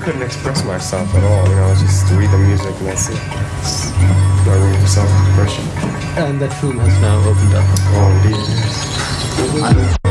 Couldn't express myself at all. You know, I just read the music and that's it. No room for self-expression. And that room has now opened up. Oh, indeed. yes.